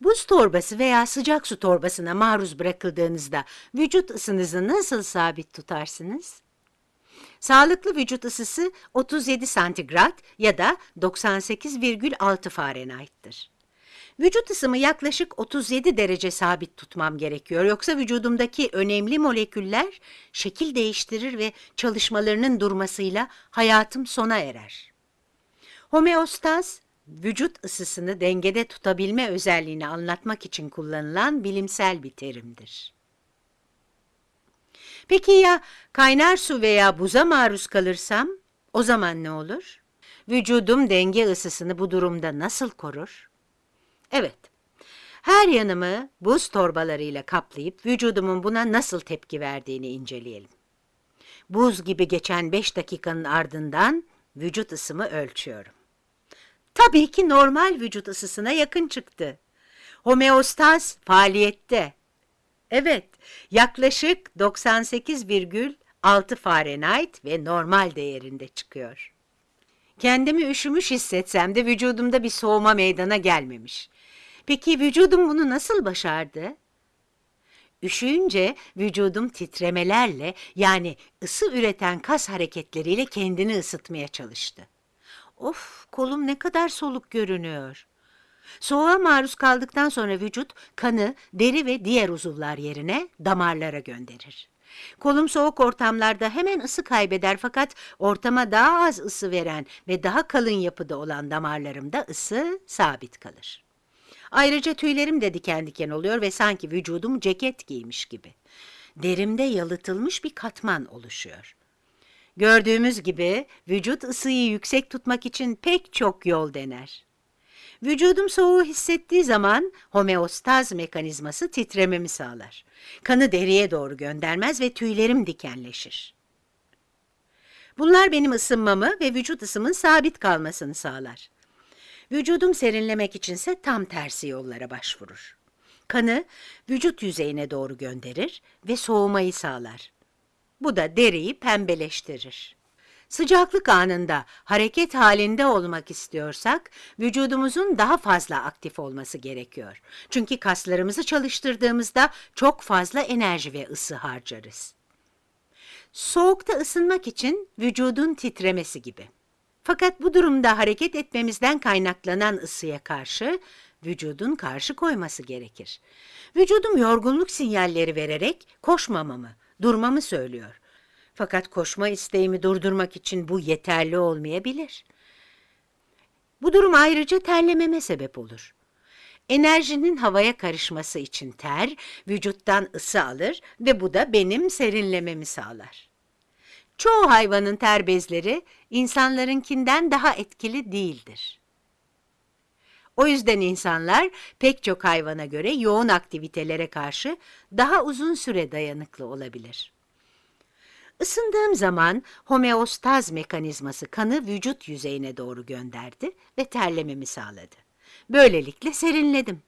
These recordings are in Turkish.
Buz torbası veya sıcak su torbasına maruz bırakıldığınızda vücut ısınızı nasıl sabit tutarsınız? Sağlıklı vücut ısısı 37 santigrat ya da 98,6 Fahrenheit'tir. Vücut ısımı yaklaşık 37 derece sabit tutmam gerekiyor. Yoksa vücudumdaki önemli moleküller şekil değiştirir ve çalışmalarının durmasıyla hayatım sona erer. Homeostaz, vücut ısısını dengede tutabilme özelliğini anlatmak için kullanılan bilimsel bir terimdir. Peki ya kaynar su veya buza maruz kalırsam o zaman ne olur? Vücudum denge ısısını bu durumda nasıl korur? Evet, her yanımı buz torbalarıyla kaplayıp vücudumun buna nasıl tepki verdiğini inceleyelim. Buz gibi geçen 5 dakikanın ardından vücut ısımı ölçüyorum. Tabii ki normal vücut ısısına yakın çıktı. Homeostaz faaliyette. Evet, yaklaşık 98,6 Fahrenheit ve normal değerinde çıkıyor. Kendimi üşümüş hissetsem de vücudumda bir soğuma meydana gelmemiş. Peki vücudum bunu nasıl başardı? Üşüyünce vücudum titremelerle yani ısı üreten kas hareketleriyle kendini ısıtmaya çalıştı. Of, kolum ne kadar soluk görünüyor. Soğuğa maruz kaldıktan sonra vücut kanı deri ve diğer uzuvlar yerine damarlara gönderir. Kolum soğuk ortamlarda hemen ısı kaybeder fakat ortama daha az ısı veren ve daha kalın yapıda olan damarlarımda ısı sabit kalır. Ayrıca tüylerim de diken diken oluyor ve sanki vücudum ceket giymiş gibi. Derimde yalıtılmış bir katman oluşuyor. Gördüğümüz gibi vücut ısıyı yüksek tutmak için pek çok yol dener. Vücudum soğuğu hissettiği zaman homeostaz mekanizması titrememi sağlar. Kanı deriye doğru göndermez ve tüylerim dikenleşir. Bunlar benim ısınmamı ve vücut ısımın sabit kalmasını sağlar. Vücudum serinlemek içinse tam tersi yollara başvurur. Kanı vücut yüzeyine doğru gönderir ve soğumayı sağlar. Bu da deriyi pembeleştirir. Sıcaklık anında hareket halinde olmak istiyorsak, vücudumuzun daha fazla aktif olması gerekiyor. Çünkü kaslarımızı çalıştırdığımızda çok fazla enerji ve ısı harcarız. Soğukta ısınmak için vücudun titremesi gibi. Fakat bu durumda hareket etmemizden kaynaklanan ısıya karşı vücudun karşı koyması gerekir. Vücudum yorgunluk sinyalleri vererek koşmamamı, durmamı söylüyor. Fakat koşma isteğimi durdurmak için bu yeterli olmayabilir. Bu durum ayrıca terlememe sebep olur. Enerjinin havaya karışması için ter, vücuttan ısı alır ve bu da benim serinlememi sağlar. Çoğu hayvanın ter bezleri insanlarınkinden daha etkili değildir. O yüzden insanlar pek çok hayvana göre yoğun aktivitelere karşı daha uzun süre dayanıklı olabilir. Isındığım zaman homeostaz mekanizması kanı vücut yüzeyine doğru gönderdi ve terlememi sağladı. Böylelikle serinledim.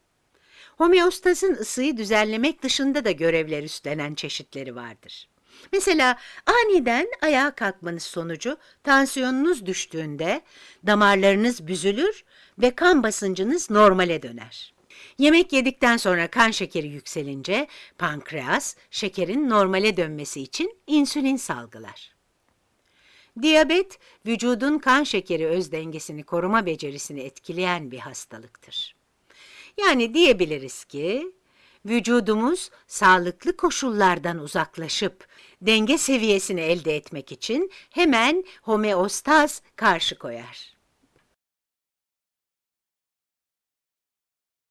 Homeostazın ısıyı düzenlemek dışında da görevler üstlenen çeşitleri vardır. Mesela aniden ayağa kalkmanız sonucu tansiyonunuz düştüğünde damarlarınız büzülür ve kan basıncınız normale döner. Yemek yedikten sonra kan şekeri yükselince pankreas şekerin normale dönmesi için insülin salgılar. Diyabet, vücudun kan şekeri öz dengesini koruma becerisini etkileyen bir hastalıktır. Yani diyebiliriz ki, vücudumuz sağlıklı koşullardan uzaklaşıp denge seviyesini elde etmek için hemen homeostaz karşı koyar.